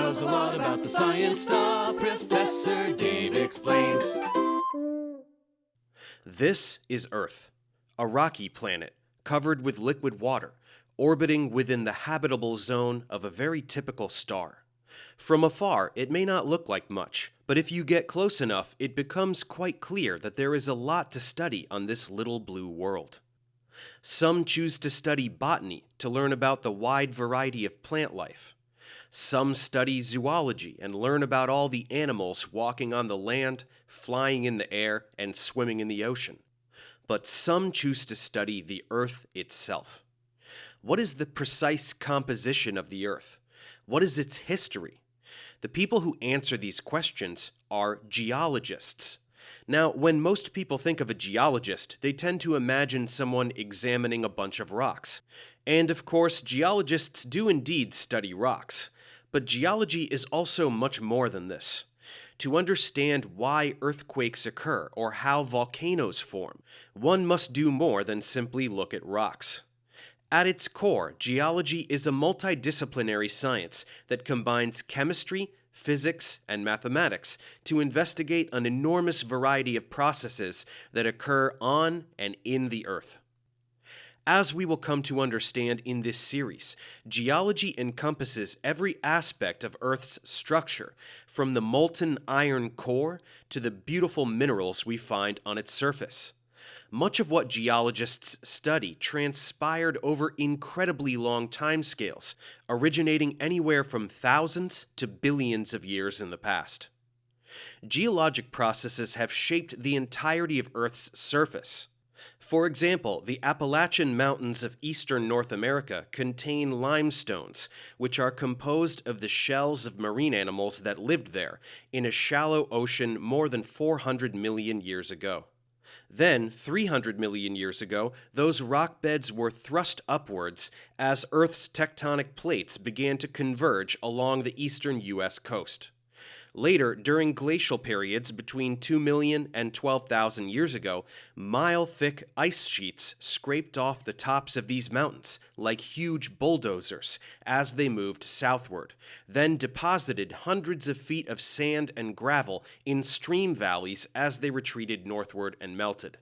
knows a lot about the science stuff. Professor Dave explains. This is Earth, a rocky planet covered with liquid water, orbiting within the habitable zone of a very typical star. From afar, it may not look like much, but if you get close enough, it becomes quite clear that there is a lot to study on this little blue world. Some choose to study botany to learn about the wide variety of plant life. Some study zoology and learn about all the animals walking on the land, flying in the air, and swimming in the ocean. But some choose to study the Earth itself. What is the precise composition of the Earth? What is its history? The people who answer these questions are geologists. Now, when most people think of a geologist, they tend to imagine someone examining a bunch of rocks. And of course, geologists do indeed study rocks. But geology is also much more than this. To understand why earthquakes occur or how volcanoes form, one must do more than simply look at rocks. At its core, geology is a multidisciplinary science that combines chemistry, physics, and mathematics to investigate an enormous variety of processes that occur on and in the Earth. As we will come to understand in this series, geology encompasses every aspect of Earth's structure, from the molten iron core to the beautiful minerals we find on its surface. Much of what geologists study transpired over incredibly long timescales, originating anywhere from thousands to billions of years in the past. Geologic processes have shaped the entirety of Earth's surface. For example, the Appalachian Mountains of eastern North America contain limestones, which are composed of the shells of marine animals that lived there in a shallow ocean more than 400 million years ago. Then, 300 million years ago, those rock beds were thrust upwards as Earth's tectonic plates began to converge along the eastern U.S. coast. Later, during glacial periods between 2 million and 12,000 years ago, mile thick ice sheets scraped off the tops of these mountains like huge bulldozers as they moved southward, then deposited hundreds of feet of sand and gravel in stream valleys as they retreated northward and melted.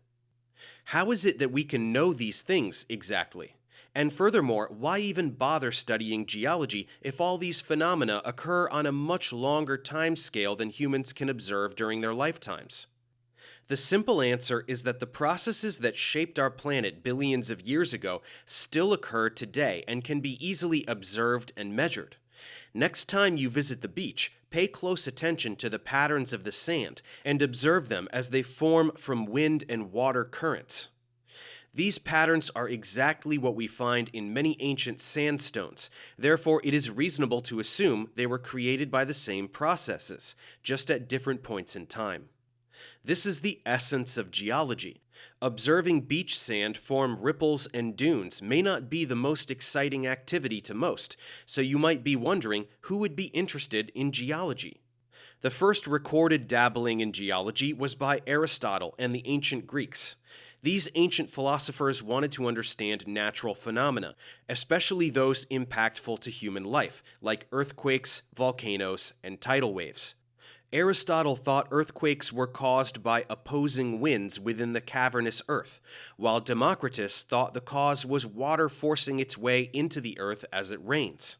How is it that we can know these things exactly? And furthermore, why even bother studying geology if all these phenomena occur on a much longer time scale than humans can observe during their lifetimes? The simple answer is that the processes that shaped our planet billions of years ago still occur today and can be easily observed and measured. Next time you visit the beach, pay close attention to the patterns of the sand and observe them as they form from wind and water currents. These patterns are exactly what we find in many ancient sandstones, therefore it is reasonable to assume they were created by the same processes, just at different points in time. This is the essence of geology. Observing beach sand form ripples and dunes may not be the most exciting activity to most, so you might be wondering who would be interested in geology. The first recorded dabbling in geology was by Aristotle and the ancient Greeks. These ancient philosophers wanted to understand natural phenomena, especially those impactful to human life, like earthquakes, volcanoes, and tidal waves. Aristotle thought earthquakes were caused by opposing winds within the cavernous earth, while Democritus thought the cause was water forcing its way into the earth as it rains.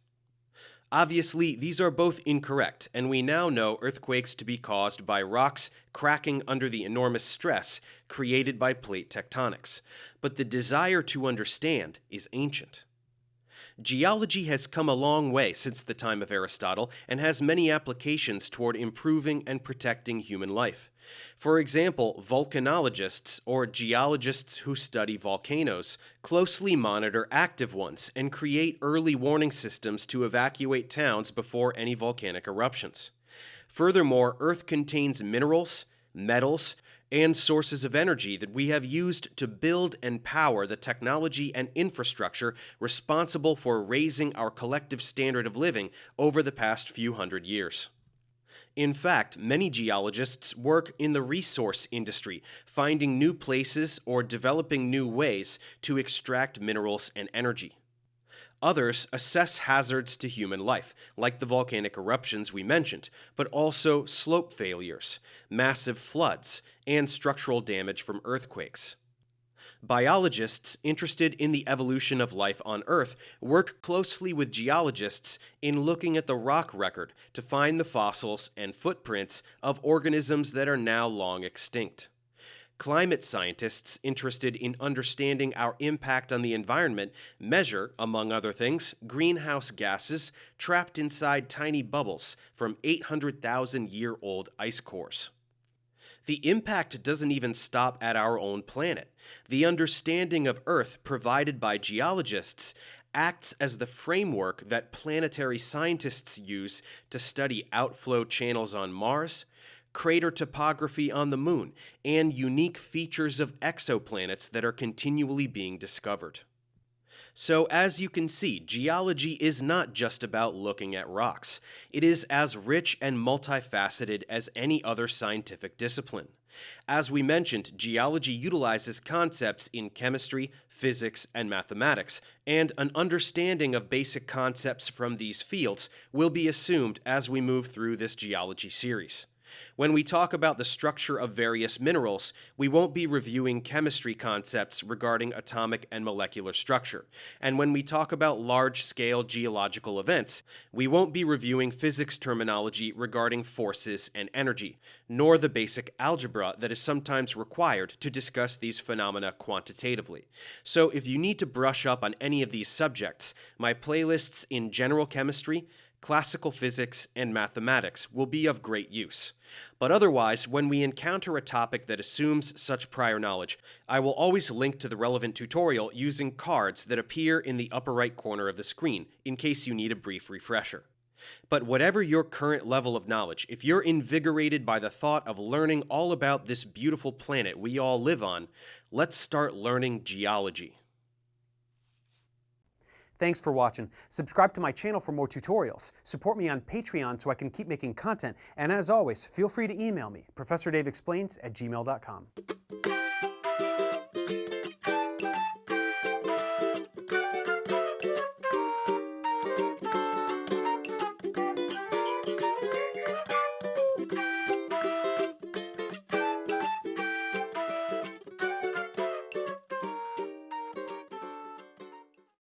Obviously, these are both incorrect, and we now know earthquakes to be caused by rocks cracking under the enormous stress created by plate tectonics. But the desire to understand is ancient. Geology has come a long way since the time of Aristotle and has many applications toward improving and protecting human life. For example, volcanologists, or geologists who study volcanoes, closely monitor active ones and create early warning systems to evacuate towns before any volcanic eruptions. Furthermore, Earth contains minerals, metals, and sources of energy that we have used to build and power the technology and infrastructure responsible for raising our collective standard of living over the past few hundred years. In fact, many geologists work in the resource industry, finding new places or developing new ways to extract minerals and energy. Others assess hazards to human life, like the volcanic eruptions we mentioned, but also slope failures, massive floods, and structural damage from earthquakes. Biologists interested in the evolution of life on Earth work closely with geologists in looking at the rock record to find the fossils and footprints of organisms that are now long extinct. Climate scientists interested in understanding our impact on the environment measure, among other things, greenhouse gases trapped inside tiny bubbles from 800,000 year old ice cores. The impact doesn't even stop at our own planet. The understanding of Earth provided by geologists acts as the framework that planetary scientists use to study outflow channels on Mars, crater topography on the moon, and unique features of exoplanets that are continually being discovered. So, as you can see, geology is not just about looking at rocks. It is as rich and multifaceted as any other scientific discipline. As we mentioned, geology utilizes concepts in chemistry, physics, and mathematics, and an understanding of basic concepts from these fields will be assumed as we move through this geology series. When we talk about the structure of various minerals, we won't be reviewing chemistry concepts regarding atomic and molecular structure. And when we talk about large-scale geological events, we won't be reviewing physics terminology regarding forces and energy, nor the basic algebra that is sometimes required to discuss these phenomena quantitatively. So if you need to brush up on any of these subjects, my playlists in general chemistry, classical physics, and mathematics will be of great use. But otherwise, when we encounter a topic that assumes such prior knowledge, I will always link to the relevant tutorial using cards that appear in the upper right corner of the screen, in case you need a brief refresher. But whatever your current level of knowledge, if you're invigorated by the thought of learning all about this beautiful planet we all live on, let's start learning geology. Thanks for watching. Subscribe to my channel for more tutorials. Support me on Patreon so I can keep making content. And as always, feel free to email me, ProfessorDaveExplains at gmail.com.